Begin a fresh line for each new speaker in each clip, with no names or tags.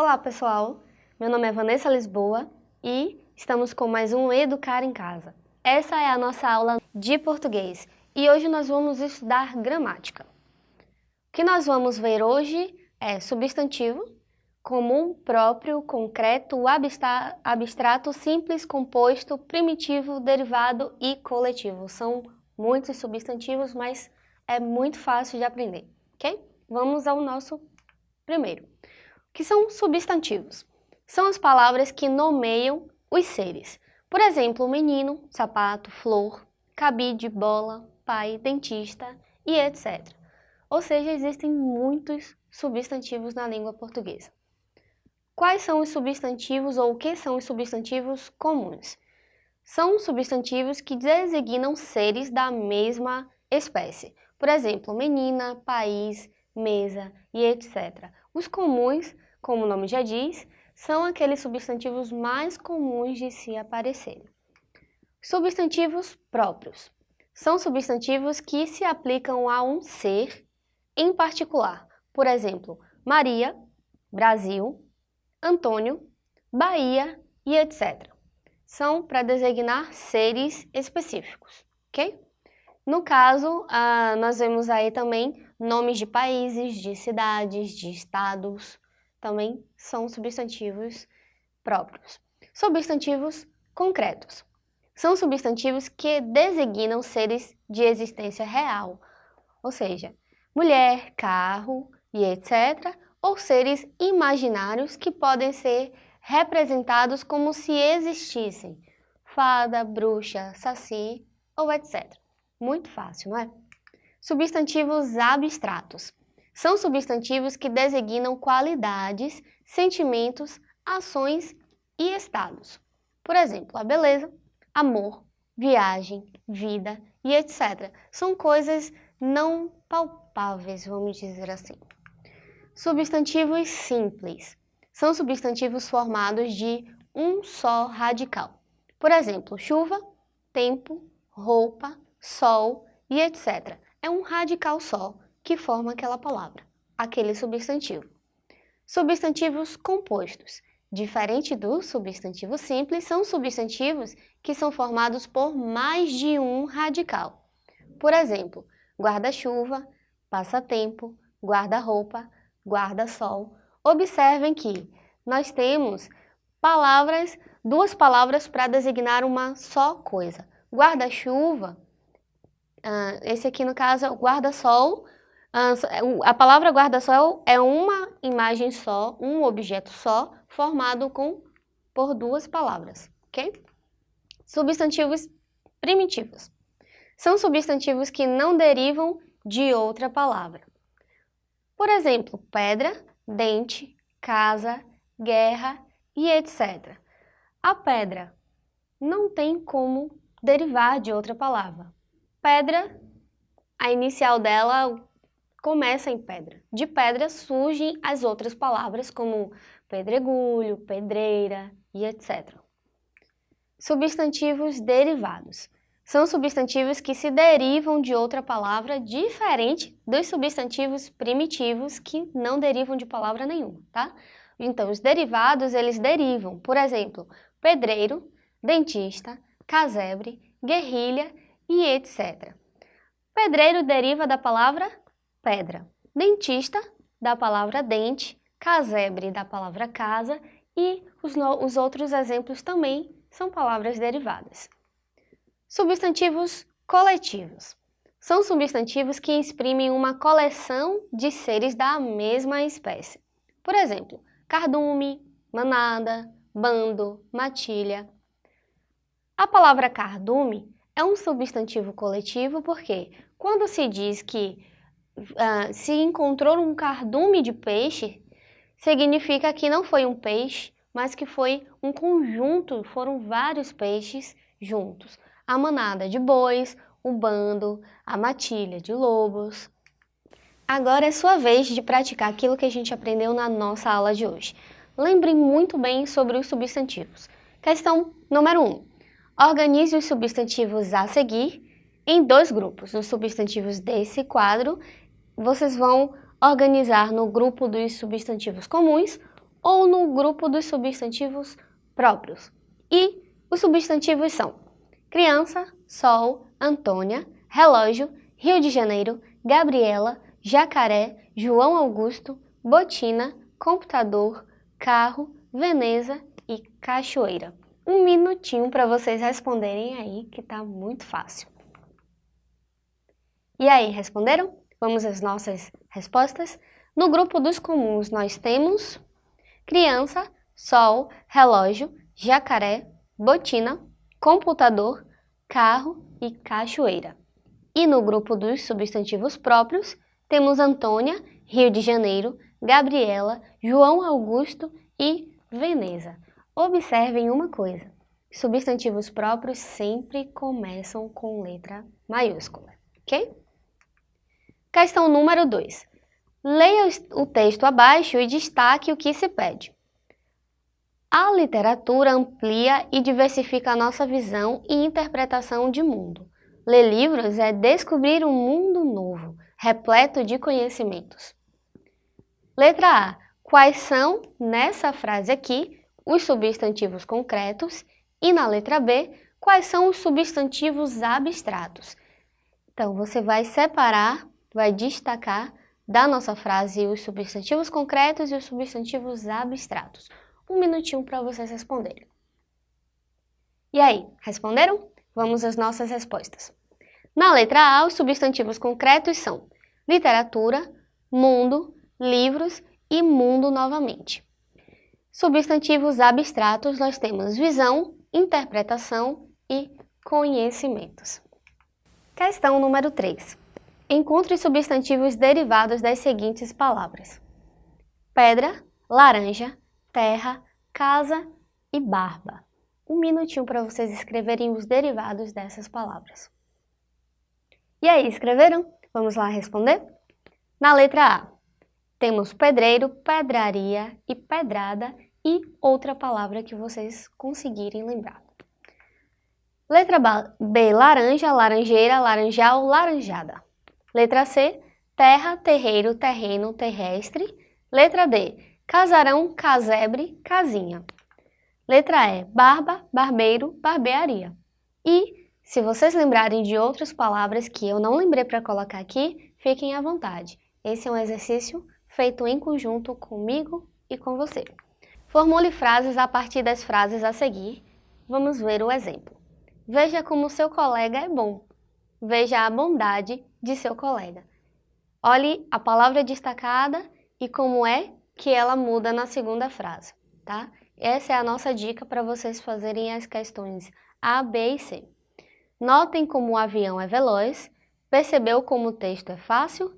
Olá pessoal, meu nome é Vanessa Lisboa e estamos com mais um Educar em Casa. Essa é a nossa aula de português e hoje nós vamos estudar gramática. O que nós vamos ver hoje é substantivo, comum, próprio, concreto, abstrato, simples, composto, primitivo, derivado e coletivo. São muitos substantivos, mas é muito fácil de aprender, ok? Vamos ao nosso primeiro que são substantivos. São as palavras que nomeiam os seres. Por exemplo, menino, sapato, flor, cabide, bola, pai, dentista e etc. Ou seja, existem muitos substantivos na língua portuguesa. Quais são os substantivos ou o que são os substantivos comuns? São substantivos que designam seres da mesma espécie. Por exemplo, menina, país, mesa e etc. Os comuns, como o nome já diz, são aqueles substantivos mais comuns de se aparecerem. Substantivos próprios. São substantivos que se aplicam a um ser em particular. Por exemplo, Maria, Brasil, Antônio, Bahia e etc. São para designar seres específicos, ok? No caso, ah, nós vemos aí também nomes de países, de cidades, de estados, também são substantivos próprios. Substantivos concretos. São substantivos que designam seres de existência real, ou seja, mulher, carro e etc., ou seres imaginários que podem ser representados como se existissem, fada, bruxa, saci ou etc. Muito fácil, não é? Substantivos abstratos. São substantivos que designam qualidades, sentimentos, ações e estados. Por exemplo, a beleza, amor, viagem, vida e etc. São coisas não palpáveis, vamos dizer assim. Substantivos simples. São substantivos formados de um só radical. Por exemplo, chuva, tempo, roupa, sol e etc. É um radical só que forma aquela palavra, aquele substantivo. Substantivos compostos. Diferente do substantivo simples, são substantivos que são formados por mais de um radical. Por exemplo, guarda-chuva, passatempo, guarda-roupa, guarda-sol. Observem que nós temos palavras, duas palavras para designar uma só coisa. Guarda-chuva Uh, esse aqui, no caso, é o guarda-sol. Uh, a palavra guarda-sol é uma imagem só, um objeto só, formado com, por duas palavras, ok? Substantivos primitivos. São substantivos que não derivam de outra palavra. Por exemplo, pedra, dente, casa, guerra e etc. A pedra não tem como derivar de outra palavra. Pedra, a inicial dela começa em pedra. De pedra surgem as outras palavras como pedregulho, pedreira e etc. Substantivos derivados. São substantivos que se derivam de outra palavra diferente dos substantivos primitivos que não derivam de palavra nenhuma, tá? Então, os derivados, eles derivam, por exemplo, pedreiro, dentista, casebre, guerrilha e etc. Pedreiro deriva da palavra pedra, dentista da palavra dente, casebre da palavra casa e os, os outros exemplos também são palavras derivadas. Substantivos coletivos. São substantivos que exprimem uma coleção de seres da mesma espécie. Por exemplo, cardume, manada, bando, matilha. A palavra cardume é um substantivo coletivo porque quando se diz que uh, se encontrou um cardume de peixe, significa que não foi um peixe, mas que foi um conjunto, foram vários peixes juntos. A manada de bois, o bando, a matilha de lobos. Agora é sua vez de praticar aquilo que a gente aprendeu na nossa aula de hoje. Lembre muito bem sobre os substantivos. Questão número 1. Um, Organize os substantivos a seguir em dois grupos. Os substantivos desse quadro, vocês vão organizar no grupo dos substantivos comuns ou no grupo dos substantivos próprios. E os substantivos são criança, sol, Antônia, relógio, Rio de Janeiro, Gabriela, jacaré, João Augusto, botina, computador, carro, Veneza e cachoeira. Um minutinho para vocês responderem aí, que tá muito fácil. E aí, responderam? Vamos às nossas respostas? No grupo dos comuns nós temos criança, sol, relógio, jacaré, botina, computador, carro e cachoeira. E no grupo dos substantivos próprios temos Antônia, Rio de Janeiro, Gabriela, João Augusto e Veneza. Observem uma coisa, substantivos próprios sempre começam com letra maiúscula, ok? Questão número 2. Leia o texto abaixo e destaque o que se pede. A literatura amplia e diversifica a nossa visão e interpretação de mundo. Ler livros é descobrir um mundo novo, repleto de conhecimentos. Letra A. Quais são, nessa frase aqui, os substantivos concretos? E na letra B, quais são os substantivos abstratos? Então, você vai separar vai destacar da nossa frase os substantivos concretos e os substantivos abstratos. Um minutinho para vocês responderem. E aí, responderam? Vamos às nossas respostas. Na letra A, os substantivos concretos são literatura, mundo, livros e mundo novamente. Substantivos abstratos nós temos visão, interpretação e conhecimentos. Questão número 3. Encontre substantivos derivados das seguintes palavras. Pedra, laranja, terra, casa e barba. Um minutinho para vocês escreverem os derivados dessas palavras. E aí, escreveram? Vamos lá responder? Na letra A, temos pedreiro, pedraria e pedrada e outra palavra que vocês conseguirem lembrar. Letra B, laranja, laranjeira, laranjal, laranjada. Letra C, terra, terreiro, terreno, terrestre. Letra D, casarão, casebre, casinha. Letra E, barba, barbeiro, barbearia. E, se vocês lembrarem de outras palavras que eu não lembrei para colocar aqui, fiquem à vontade. Esse é um exercício feito em conjunto comigo e com você. Formule frases a partir das frases a seguir. Vamos ver o exemplo. Veja como seu colega é bom. Veja a bondade de seu colega. Olhe a palavra destacada e como é que ela muda na segunda frase, tá? Essa é a nossa dica para vocês fazerem as questões A, B e C. Notem como o avião é veloz, percebeu como o texto é fácil,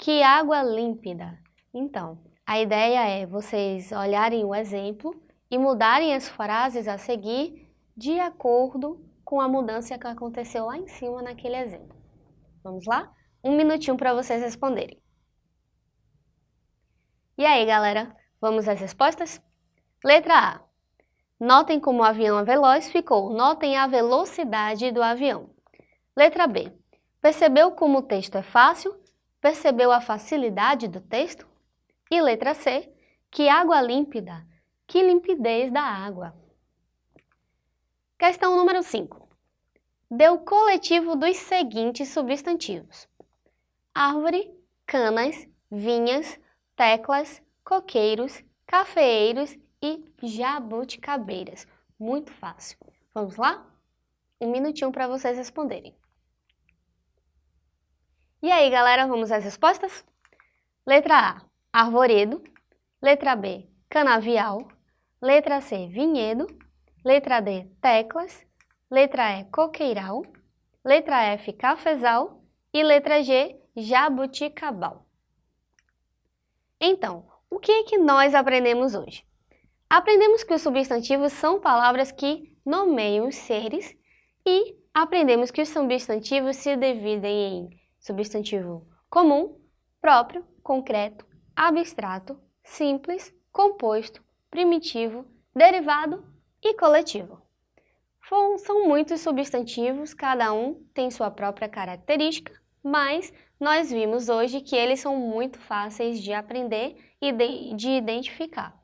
que água límpida. Então, a ideia é vocês olharem o exemplo e mudarem as frases a seguir de acordo com a mudança que aconteceu lá em cima naquele exemplo. Vamos lá? Um minutinho para vocês responderem. E aí, galera? Vamos às respostas? Letra A. Notem como o avião é veloz, ficou notem a velocidade do avião. Letra B. Percebeu como o texto é fácil? Percebeu a facilidade do texto? E letra C. Que água límpida? Que limpidez da água. Questão número 5 deu coletivo dos seguintes substantivos. Árvore, canas, vinhas, teclas, coqueiros, cafeeiros e jabuticabeiras. Muito fácil. Vamos lá? Um minutinho para vocês responderem. E aí, galera, vamos às respostas? Letra A, arvoredo. Letra B, canavial. Letra C, vinhedo. Letra D, teclas. Letra E, coqueiral. Letra F, cafezal. E letra G, jabuticabal. Então, o que é que nós aprendemos hoje? Aprendemos que os substantivos são palavras que nomeiam os seres e aprendemos que os substantivos se dividem em substantivo comum, próprio, concreto, abstrato, simples, composto, primitivo, derivado e coletivo. São muitos substantivos, cada um tem sua própria característica, mas nós vimos hoje que eles são muito fáceis de aprender e de, de identificar.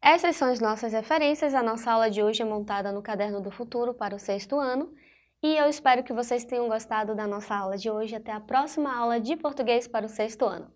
Essas são as nossas referências. A nossa aula de hoje é montada no Caderno do Futuro para o sexto ano. E eu espero que vocês tenham gostado da nossa aula de hoje. Até a próxima aula de português para o sexto ano.